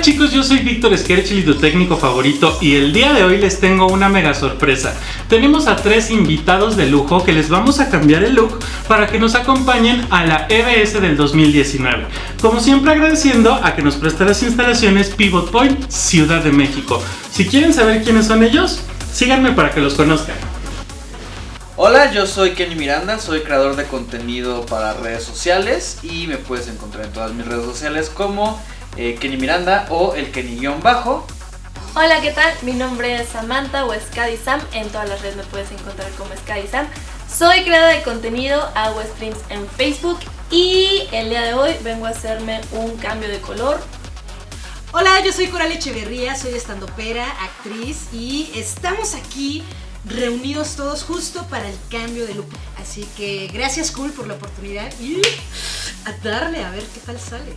Hola chicos, yo soy Víctor Skerchel tu técnico favorito y el día de hoy les tengo una mega sorpresa. Tenemos a tres invitados de lujo que les vamos a cambiar el look para que nos acompañen a la EBS del 2019. Como siempre agradeciendo a que nos presta las instalaciones Pivot Point Ciudad de México. Si quieren saber quiénes son ellos, síganme para que los conozcan. Hola, yo soy Kenny Miranda, soy creador de contenido para redes sociales y me puedes encontrar en todas mis redes sociales como eh, Kenny Miranda o el Kenny-bajo. Hola, ¿qué tal? Mi nombre es Samantha o Scadi Sam. En todas las redes me puedes encontrar como Scadi Sam. Soy creadora de contenido, hago streams en Facebook y el día de hoy vengo a hacerme un cambio de color. Hola, yo soy Coral Echeverría, soy estandopera, actriz y estamos aquí reunidos todos justo para el cambio de look. Así que gracias Cool por la oportunidad y a darle a ver qué tal sale.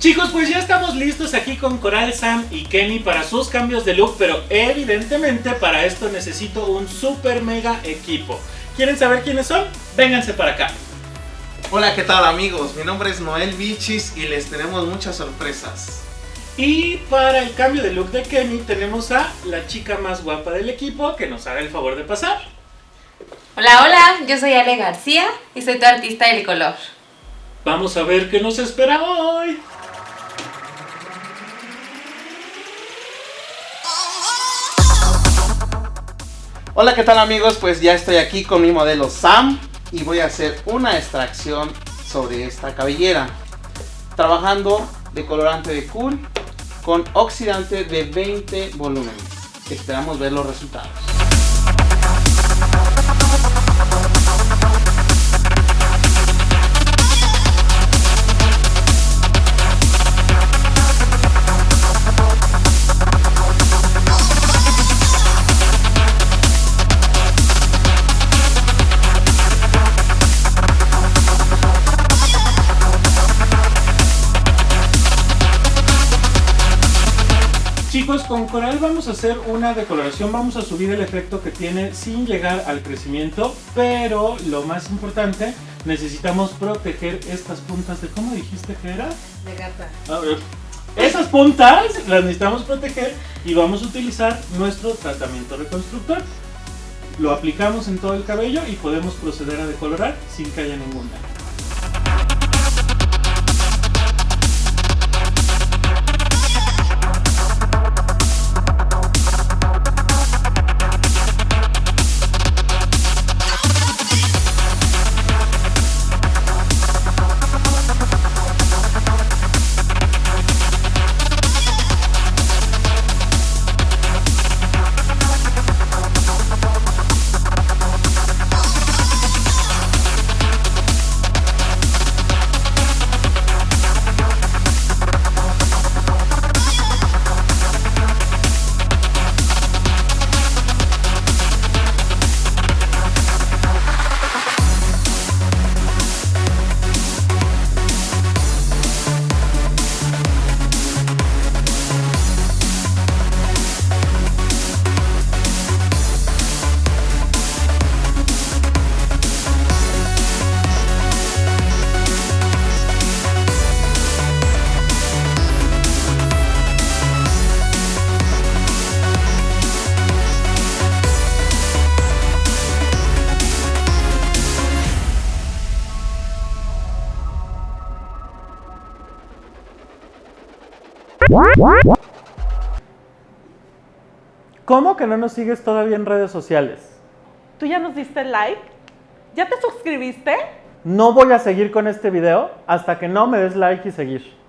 Chicos, pues ya estamos listos aquí con Coral, Sam y Kenny para sus cambios de look, pero evidentemente para esto necesito un super mega equipo. ¿Quieren saber quiénes son? Vénganse para acá. Hola, ¿qué tal amigos? Mi nombre es Noel Bichis y les tenemos muchas sorpresas. Y para el cambio de look de Kenny tenemos a la chica más guapa del equipo que nos haga el favor de pasar. Hola, hola, yo soy Ale García y soy tu artista del color. Vamos a ver qué nos espera hoy. Hola, ¿qué tal amigos? Pues ya estoy aquí con mi modelo Sam y voy a hacer una extracción sobre esta cabellera. Trabajando de colorante de cool con oxidante de 20 volúmenes. Esperamos ver los resultados. Chicos, con Coral vamos a hacer una decoloración, vamos a subir el efecto que tiene sin llegar al crecimiento, pero lo más importante, necesitamos proteger estas puntas de, ¿cómo dijiste que era? De gata. A ver, esas puntas las necesitamos proteger y vamos a utilizar nuestro tratamiento reconstructor. Lo aplicamos en todo el cabello y podemos proceder a decolorar sin que haya ningún daño. ¿Cómo que no nos sigues todavía en redes sociales? ¿Tú ya nos diste like? ¿Ya te suscribiste? No voy a seguir con este video hasta que no me des like y seguir.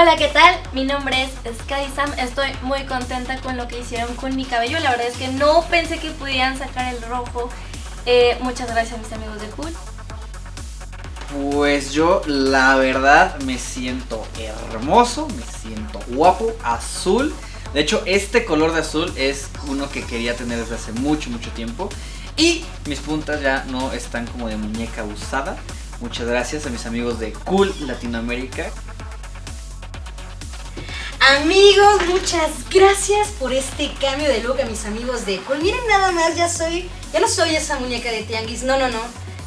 Hola, ¿qué tal? Mi nombre es Sky Sam. Estoy muy contenta con lo que hicieron con mi cabello. La verdad es que no pensé que pudieran sacar el rojo. Eh, muchas gracias mis amigos de Cool. Pues yo la verdad me siento hermoso, me siento guapo, azul. De hecho, este color de azul es uno que quería tener desde hace mucho, mucho tiempo. Y mis puntas ya no están como de muñeca usada. Muchas gracias a mis amigos de Cool Latinoamérica. Amigos, muchas gracias por este cambio de look a mis amigos de Cool. Miren nada más, ya soy, ya no soy esa muñeca de tianguis, no, no, no.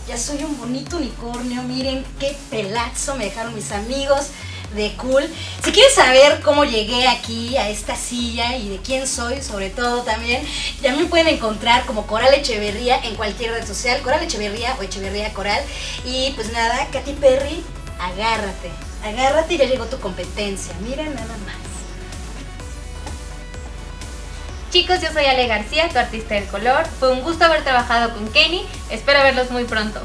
Ya soy un bonito unicornio, miren qué pelazo me dejaron mis amigos de Cool. Si quieren saber cómo llegué aquí a esta silla y de quién soy, sobre todo también, ya me pueden encontrar como Coral Echeverría en cualquier red social, Coral Echeverría o Echeverría Coral. Y pues nada, Katy Perry, agárrate, agárrate y ya llegó tu competencia. Miren nada más. Chicos, yo soy Ale García, tu artista del color. Fue un gusto haber trabajado con Kenny. Espero verlos muy pronto.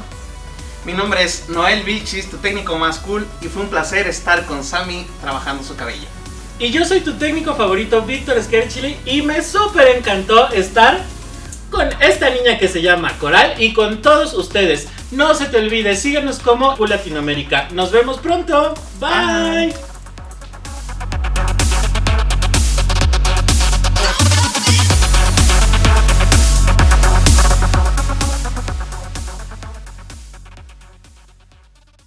Mi nombre es Noel Vilchis, tu técnico más cool, y fue un placer estar con Sammy trabajando su cabello. Y yo soy tu técnico favorito, Víctor Skerchili, y me súper encantó estar con esta niña que se llama Coral y con todos ustedes. No se te olvide, síguenos como Cool Latinoamérica. Nos vemos pronto. Bye.